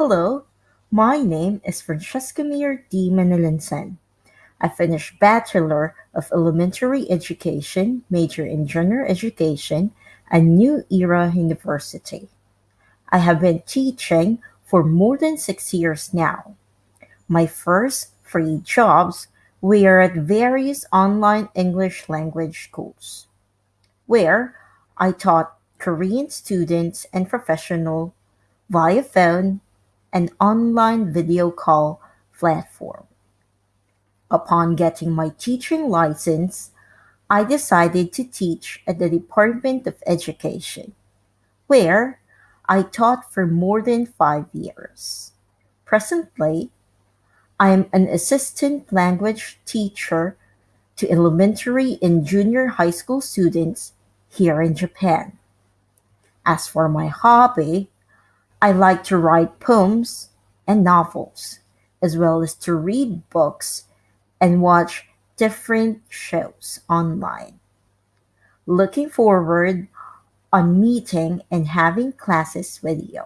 Hello, my name is Francesca Mir D. Manalinsan. I finished Bachelor of Elementary Education, major in General Education at New Era University. I have been teaching for more than six years now. My first three jobs were at various online English language schools, where I taught Korean students and professionals via phone and online video call platform. Upon getting my teaching license, I decided to teach at the Department of Education, where I taught for more than five years. Presently, I am an assistant language teacher to elementary and junior high school students here in Japan. As for my hobby, I like to write poems and novels, as well as to read books and watch different shows online. Looking forward on meeting and having classes with you.